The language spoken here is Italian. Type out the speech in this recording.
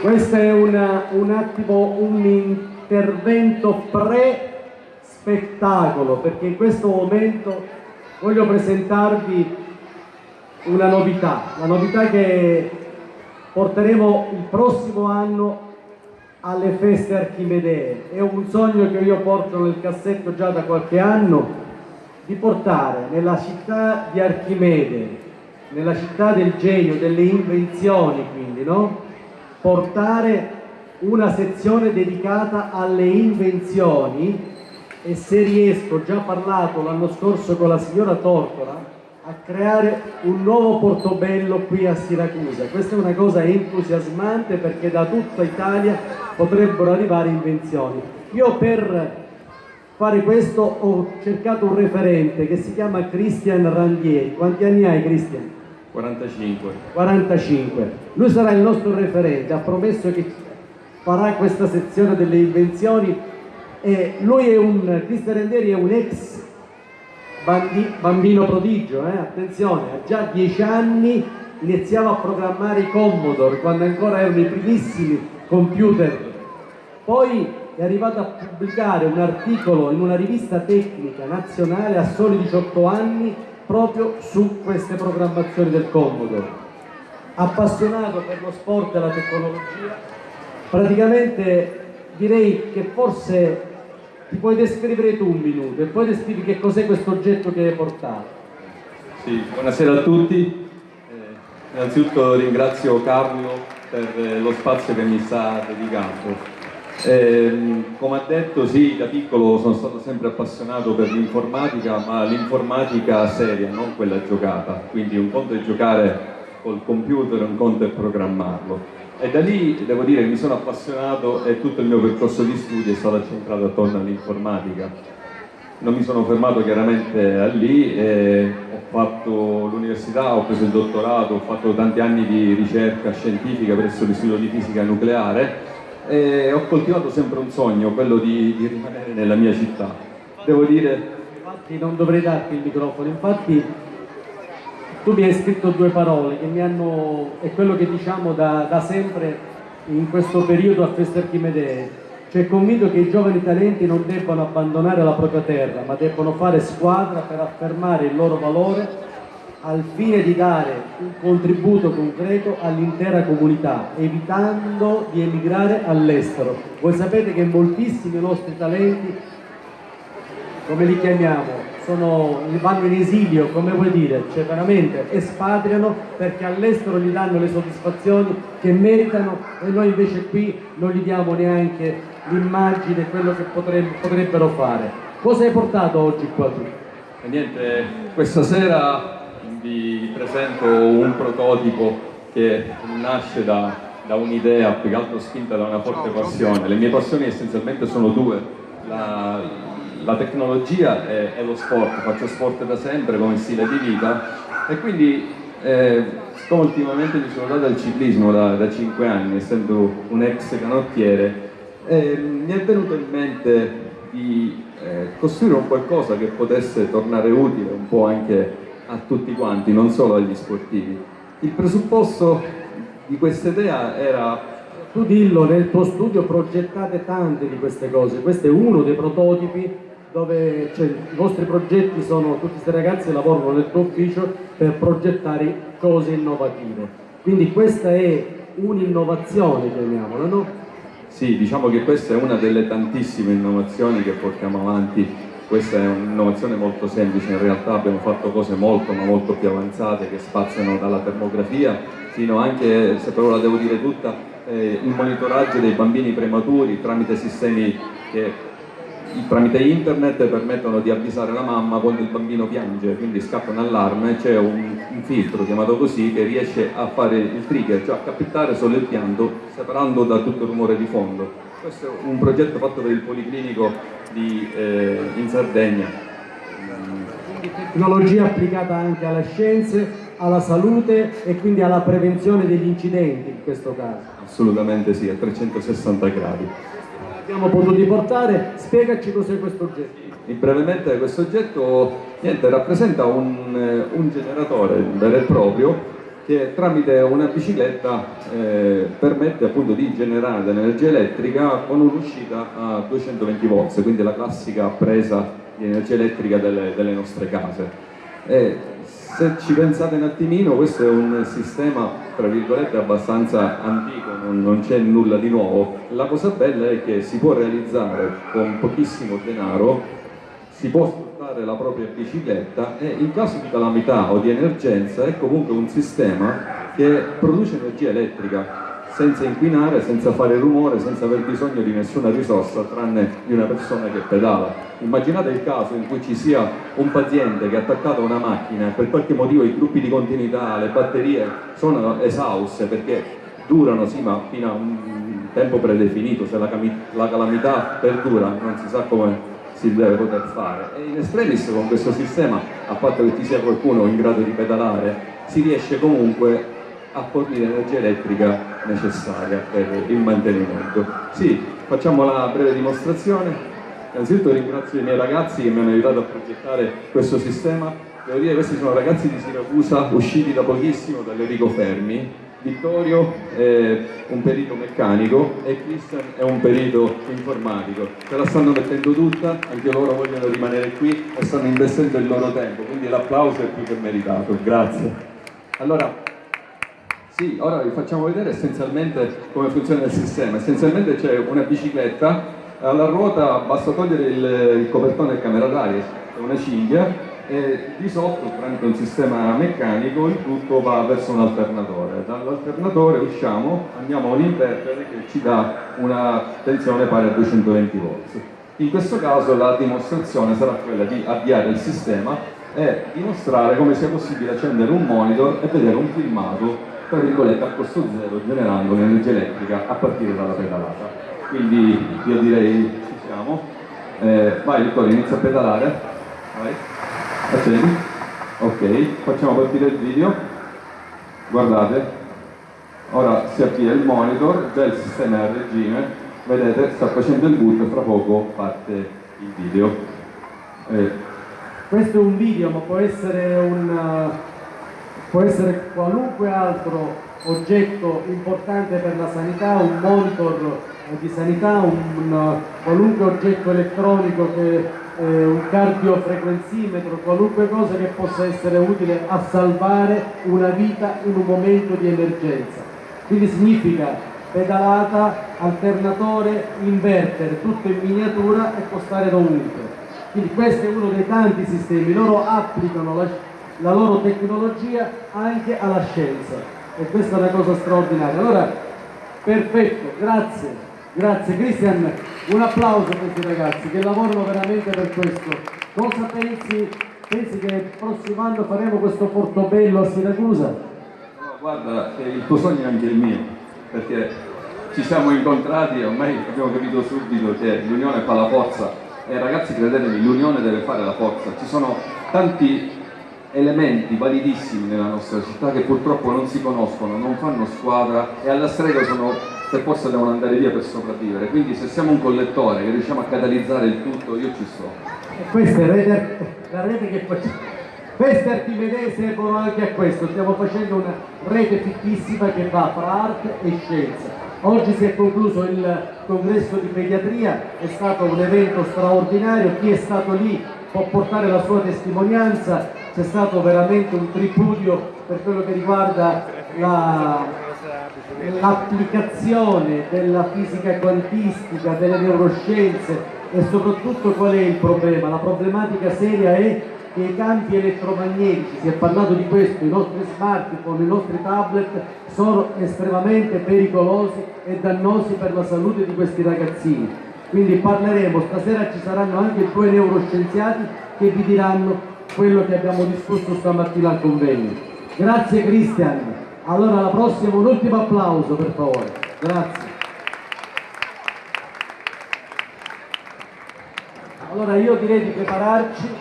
Questo è una, un attimo un intervento pre-spettacolo, perché in questo momento voglio presentarvi una novità, la novità che porteremo il prossimo anno alle feste archimedee. È un sogno che io porto nel cassetto già da qualche anno di portare nella città di Archimede, nella città del genio, delle invenzioni quindi, no? Portare una sezione dedicata alle invenzioni e se riesco, già parlato l'anno scorso con la signora Tortora, a creare un nuovo Portobello qui a Siracusa. Questa è una cosa entusiasmante perché da tutta Italia potrebbero arrivare invenzioni. Io per fare questo ho cercato un referente che si chiama Christian Randieri. Quanti anni hai Christian? 45. 45. Lui sarà il nostro referente, ha promesso che farà questa sezione delle invenzioni e lui è un, Cristian Randieri è un ex bambino prodigio, eh? attenzione, ha già 10 anni iniziava a programmare i Commodore quando ancora erano i primissimi computer. Poi è arrivato a pubblicare un articolo in una rivista tecnica nazionale a soli 18 anni proprio su queste programmazioni del Commodore. Appassionato per lo sport e la tecnologia, praticamente direi che forse ti puoi descrivere tu un minuto e poi descrivi che cos'è questo oggetto che hai portato. Sì, buonasera a tutti. Eh, innanzitutto ringrazio Carlo per eh, lo spazio che mi sta dedicando. Eh, come ha detto, sì, da piccolo sono stato sempre appassionato per l'informatica, ma l'informatica seria, non quella giocata. Quindi un conto è giocare col computer, un conto è programmarlo. E da lì devo dire mi sono appassionato e tutto il mio percorso di studi è stato centrato attorno all'informatica. Non mi sono fermato chiaramente a lì, ho fatto l'università, ho preso il dottorato, ho fatto tanti anni di ricerca scientifica presso l'Istituto di Fisica Nucleare e ho coltivato sempre un sogno, quello di, di rimanere nella mia città. Devo dire... Infatti non dovrei darti il microfono, infatti tu mi hai scritto due parole che mi hanno, è quello che diciamo da, da sempre in questo periodo a Feste Archimedee, cioè convinto che i giovani talenti non debbano abbandonare la propria terra, ma debbano fare squadra per affermare il loro valore al fine di dare un contributo concreto all'intera comunità, evitando di emigrare all'estero. Voi sapete che moltissimi nostri talenti, come li chiamiamo, sono, vanno in esilio, come vuoi dire, cioè veramente espatriano perché all'estero gli danno le soddisfazioni che meritano e noi invece qui non gli diamo neanche l'immagine, quello che potrebbero fare. Cosa hai portato oggi qua tu? E niente, questa sera vi presento un prototipo che nasce da, da un'idea più che altro spinta da una forte passione. Le mie passioni essenzialmente sono due, la, la tecnologia e, e, lo sport, faccio sport da sempre come stile di vita. E quindi eh, siccome ultimamente mi sono dato al ciclismo da, da 5 anni, essendo un ex canottiere, eh, mi è venuto in mente di eh, costruire un qualcosa che potesse tornare utile un po' anche a tutti quanti, non solo agli sportivi. Il presupposto di questa idea era tu dillo, nel tuo studio progettate tante di queste cose, questo è uno dei prototipi dove cioè, i vostri progetti sono, tutti questi ragazzi lavorano nel tuo ufficio per progettare cose innovative. Quindi questa è un'innovazione, chiamiamola, no? Sì, diciamo che questa è una delle tantissime innovazioni che portiamo avanti. Questa è un'innovazione molto semplice, in realtà abbiamo fatto cose molto ma molto più avanzate che spaziano dalla termografia fino anche, se però la devo dire tutta, eh, il monitoraggio dei bambini prematuri tramite sistemi che tramite internet permettono di avvisare la mamma quando il bambino piange, quindi scatta un allarme, c'è un, un, filtro chiamato così che riesce a fare il trigger, cioè a captare solo il pianto separando da tutto il rumore di fondo. Questo è un progetto fatto per il Policlinico di, eh, in Sardegna. Quindi tecnologia applicata anche alle scienze, alla salute e quindi alla prevenzione degli incidenti in questo caso. Assolutamente sì, a 360 gradi abbiamo potuto portare, spiegaci cos'è questo oggetto. Brevemente questo oggetto niente, rappresenta un, un generatore vero e proprio che tramite una bicicletta eh, permette appunto di generare dell'energia elettrica con un'uscita a 220 volt, quindi la classica presa di energia elettrica delle, delle nostre case. E se ci pensate un attimino, questo è un sistema, tra virgolette, abbastanza antico, non, non c'è nulla di nuovo. La cosa bella è che si può realizzare con pochissimo denaro, si può portare la propria bicicletta e in caso di calamità o di emergenza è comunque un sistema che produce energia elettrica senza inquinare, senza fare rumore, senza aver bisogno di nessuna risorsa tranne di una persona che pedala. Immaginate il caso in cui ci sia un paziente che è attaccato a una macchina e per qualche motivo i gruppi di continuità, le batterie sono esauste perché durano sì ma fino a un tempo predefinito, se la, la calamità perdura non si sa come si deve poter fare. E in estremis con questo sistema, a patto che ci sia qualcuno in grado di pedalare, si riesce comunque a fornire l'energia elettrica necessaria per il mantenimento. Sì, facciamo la breve dimostrazione. Innanzitutto ringrazio i miei ragazzi che mi hanno aiutato a progettare questo sistema. Devo dire che questi sono ragazzi di Siracusa usciti da pochissimo dall'Enrico Fermi, Vittorio è un perito meccanico e Christian è un perito informatico. Se la stanno mettendo tutta, anche loro vogliono rimanere qui e stanno investendo il loro tempo, quindi l'applauso è più che meritato. Grazie. Allora, sì, ora vi facciamo vedere essenzialmente come funziona il sistema. Essenzialmente c'è una bicicletta, alla ruota basta togliere il, il copertone del camera d'aria, è una cinghia, e di sotto tramite un sistema meccanico il tutto va verso un alternatore. Dall'alternatore usciamo, andiamo a un invertere che ci dà una tensione pari a 220 volt. In questo caso la dimostrazione sarà quella di avviare il sistema e dimostrare come sia possibile accendere un monitor e vedere un filmato tra virgolette a costo zero generando l'energia elettrica a partire dalla pedalata. Quindi io direi ci siamo. Eh, vai Vittorio, inizia a pedalare. Vai. Accendi? Ok, facciamo partire il video. Guardate, ora si avvia il monitor, il sistema a regime, vedete sta facendo il boot e fra poco parte il video. Eh. Questo è un video ma può essere, un, può essere qualunque altro oggetto importante per la sanità, un monitor di sanità, un, un qualunque oggetto elettronico che eh, un cardiofrequenzimetro, qualunque cosa che possa essere utile a salvare una vita in un momento di emergenza. Quindi significa pedalata, alternatore, inverter, tutto in miniatura e può stare dovunque. Quindi questo è uno dei tanti sistemi, loro applicano la, la loro tecnologia anche alla scienza e questa è una cosa straordinaria. Allora, perfetto, grazie. Grazie Cristian, un applauso a questi ragazzi che lavorano veramente per questo. Cosa pensi? Pensi che il prossimo anno faremo questo Portobello a Siracusa? No, guarda, il tuo sogno è anche il mio, perché ci siamo incontrati e ormai abbiamo capito subito che l'unione fa la forza e ragazzi credetemi, l'unione deve fare la forza. Ci sono tanti elementi validissimi nella nostra città che purtroppo non si conoscono, non fanno squadra e alla strega sono per forza devono andare via per sopravvivere. Quindi se siamo un collettore che riusciamo a catalizzare il tutto, io ci sto. E questa è rete, la rete che facciamo. Queste Archimedee servono anche a questo, stiamo facendo una rete fittissima che va fra arte e scienza. Oggi si è concluso il congresso di pediatria, è stato un evento straordinario, chi è stato lì può portare la sua testimonianza, c'è stato veramente un tripudio per quello che riguarda la, l'applicazione della fisica quantistica, delle neuroscienze e soprattutto qual è il problema? La problematica seria è che i campi elettromagnetici, si è parlato di questo, i nostri smartphone, i nostri tablet sono estremamente pericolosi e dannosi per la salute di questi ragazzini. Quindi parleremo, stasera ci saranno anche due neuroscienziati che vi diranno quello che abbiamo discusso stamattina al convegno. Grazie Cristian. Allora alla prossima un ultimo applauso per favore. Grazie. Allora io direi di prepararci.